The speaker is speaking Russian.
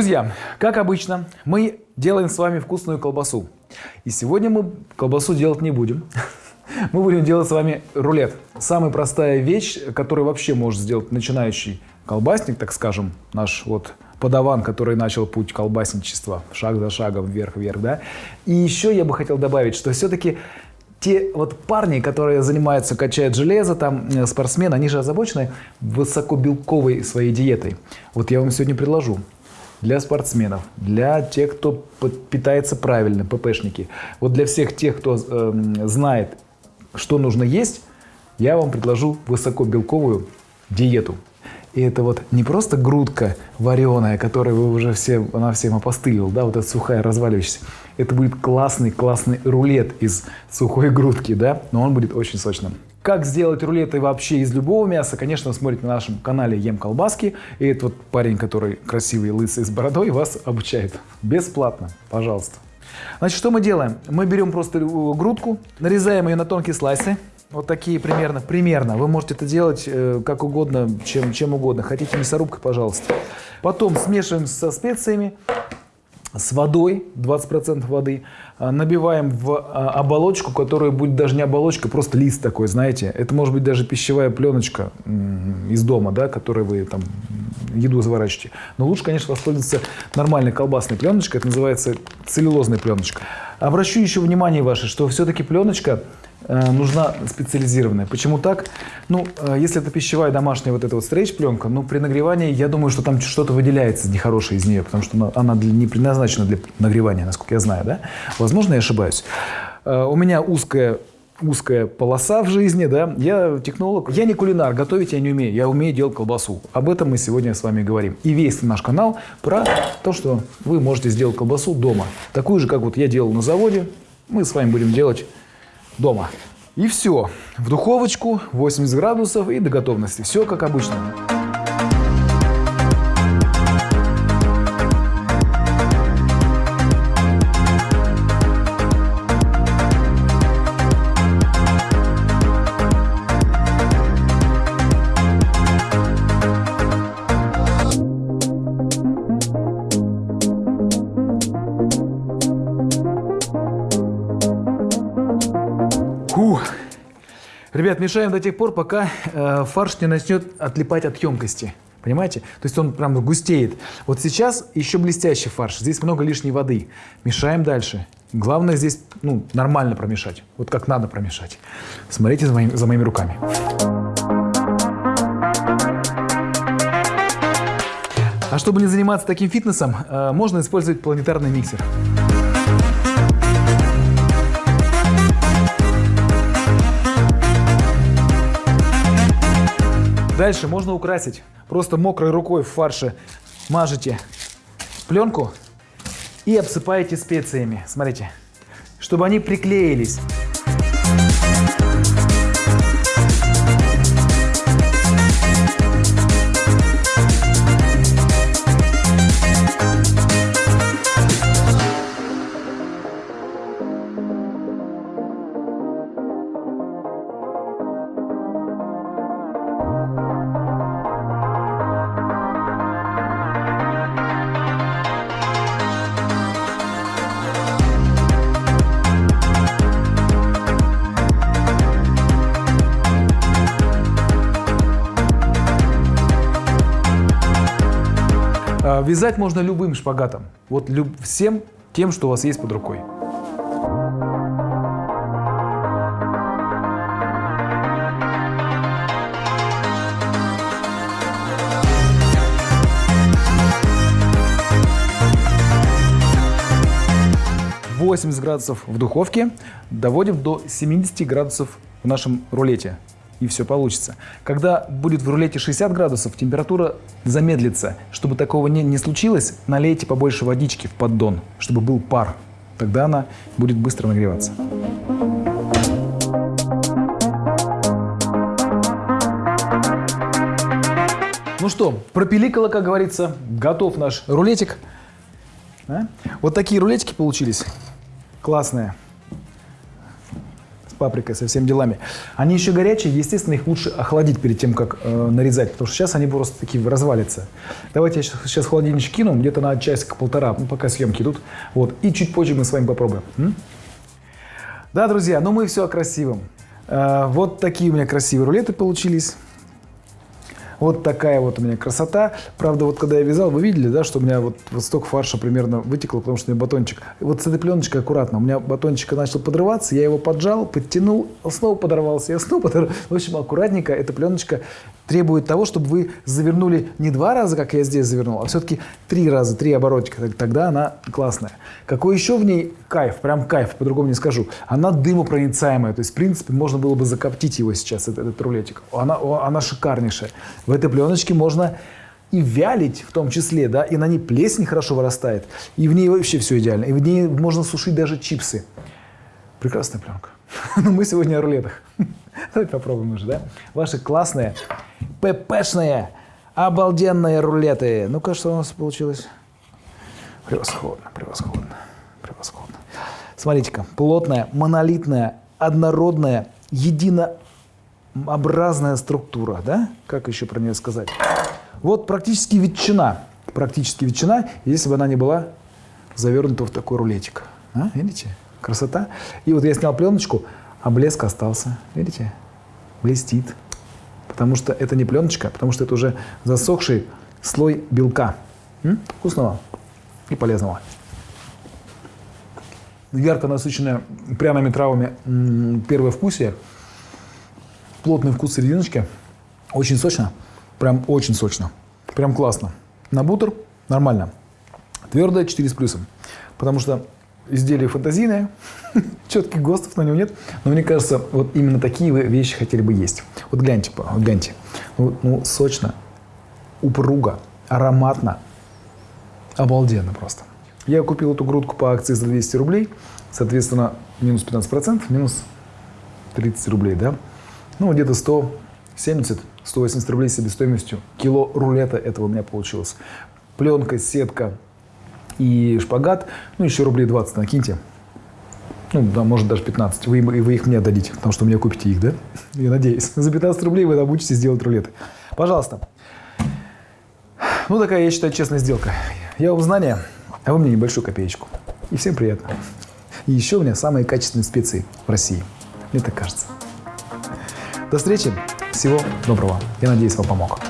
Друзья, как обычно, мы делаем с вами вкусную колбасу. И сегодня мы колбасу делать не будем. Мы будем делать с вами рулет. Самая простая вещь, которую вообще может сделать начинающий колбасник, так скажем, наш вот подаван, который начал путь колбасничества, шаг за шагом, вверх-вверх, да. И еще я бы хотел добавить, что все-таки те вот парни, которые занимаются, качают железо, там э, спортсмены, они же озабочены высокобелковой своей диетой. Вот я вам сегодня предложу для спортсменов, для тех, кто питается правильно, ППшники. Вот для всех тех, кто э, знает, что нужно есть, я вам предложу высокобелковую диету. И это вот не просто грудка вареная, которую вы уже все, она всем опостылила, да, вот эта сухая разваливающаяся. Это будет классный-классный рулет из сухой грудки, да, но он будет очень сочным. Как сделать рулеты вообще из любого мяса, конечно, смотрите на нашем канале Ем Колбаски. И этот вот парень, который красивый, лысый, с бородой, вас обучает. Бесплатно, пожалуйста. Значит, что мы делаем? Мы берем просто грудку, нарезаем ее на тонкие слайсы. Вот такие примерно, примерно. Вы можете это делать э, как угодно, чем, чем угодно. Хотите мясорубкой, пожалуйста. Потом смешиваем со специями с водой, 20% воды, а, набиваем в а, оболочку, которая будет даже не оболочка, просто лист такой, знаете. Это может быть даже пищевая пленочка из дома, да, которой вы там еду заворачиваете. Но лучше, конечно, воспользоваться нормальной колбасной пленочкой, это называется целлюлозная пленочка. Обращу еще внимание ваше, что все-таки пленочка нужна специализированная. Почему так? Ну, э, если это пищевая домашняя вот эта вот стрейч-пленка, ну, при нагревании, я думаю, что там что-то выделяется нехорошее из нее, потому что она не предназначена для нагревания, насколько я знаю, да? Возможно, я ошибаюсь. Э, у меня узкая узкая полоса в жизни, да, я технолог, я не кулинар, готовить я не умею, я умею делать колбасу. Об этом мы сегодня с вами говорим. И весь наш канал про то, что вы можете сделать колбасу дома. Такую же, как вот я делал на заводе, мы с вами будем делать дома. И все. В духовочку 80 градусов и до готовности. Все как обычно. Ребят, мешаем до тех пор, пока э, фарш не начнет отлипать от емкости. Понимаете? То есть он прям густеет. Вот сейчас еще блестящий фарш. Здесь много лишней воды. Мешаем дальше. Главное здесь ну, нормально промешать. Вот как надо промешать. Смотрите за, моим, за моими руками. А чтобы не заниматься таким фитнесом, э, можно использовать планетарный миксер. Дальше можно украсить. Просто мокрой рукой в фарше мажете пленку и обсыпаете специями. Смотрите, чтобы они приклеились. Вязать можно любым шпагатом. Вот люб, всем тем, что у вас есть под рукой. Восемьдесят градусов в духовке доводим до 70 градусов в нашем рулете и все получится. Когда будет в рулете 60 градусов, температура замедлится. Чтобы такого не, не случилось, налейте побольше водички в поддон, чтобы был пар. Тогда она будет быстро нагреваться. Ну что, пропиликало, как говорится, готов наш рулетик. А? Вот такие рулетики получились. Классные. Паприкой, со всеми делами. Они еще горячие, естественно, их лучше охладить перед тем, как э, нарезать, потому что сейчас они просто такие развалятся. Давайте я сейчас, сейчас в холодильничек кину, где-то на часик-полтора, ну, пока съемки идут. Вот, и чуть позже мы с вами попробуем. М? Да, друзья, ну мы все о красивом. Э, вот такие у меня красивые рулеты получились. Вот такая вот у меня красота. Правда, вот когда я вязал, вы видели, да, что у меня вот, вот столько фарша примерно вытекло, потому что у меня батончик. Вот с этой пленочкой аккуратно. У меня батончик начал подрываться, я его поджал, подтянул, снова подорвался, я снова подорвался. В общем, аккуратненько эта пленочка требует того, чтобы вы завернули не два раза, как я здесь завернул, а все-таки три раза, три оборотика. Тогда она классная. Какой еще в ней кайф, прям кайф, по-другому не скажу. Она дымопроницаемая, то есть, в принципе, можно было бы закоптить его сейчас, этот, этот рулетик. Она, она шикарнейшая. В этой пленочке можно и вялить в том числе, да, и на ней плесень хорошо вырастает, и в ней вообще все идеально, и в ней можно сушить даже чипсы. Прекрасная пленка. Но мы сегодня о рулетах. Давайте попробуем уже, да? Ваши классные, ППшные, обалденные рулеты. Ну-ка, что у нас получилось? Превосходно, превосходно, превосходно. Смотрите-ка, плотная, монолитная, однородная, единообразная структура, да? Как еще про нее сказать? Вот практически ветчина, практически ветчина, если бы она не была завернута в такой рулетик. А, видите? Красота. И вот я снял пленочку, а блеск остался. Видите? Блестит. Потому что это не пленочка, потому что это уже засохший слой белка. М? Вкусного и полезного. Ярко насыщенное пряными травами первое вкусие. Плотный вкус серединочки. Очень сочно. Прям очень сочно. Прям классно. На бутер нормально. Твердое 4 с плюсом. Потому что изделие фантазийное, четких ГОСТов на него нет, но мне кажется, вот именно такие вы вещи хотели бы есть. Вот гляньте, вот гляньте, ну, ну сочно, упруго, ароматно, обалденно просто. Я купил эту грудку по акции за 200 рублей, соответственно, минус 15%, минус 30 рублей, да? Ну, где-то 170-180 рублей себестоимостью. Кило рулета этого у меня получилось. Пленка, сетка, и шпагат, ну, еще рублей 20 накиньте. Ну, да, может, даже 15. Вы, вы их мне дадите, потому что мне купите их, да? Я надеюсь. За 15 рублей вы научитесь делать рулеты. Пожалуйста. Ну, такая, я считаю, честная сделка. Я вам знания, а вы мне небольшую копеечку. И всем приятно. И еще у меня самые качественные специи в России. Мне так кажется. До встречи. Всего доброго. Я надеюсь, вам помог.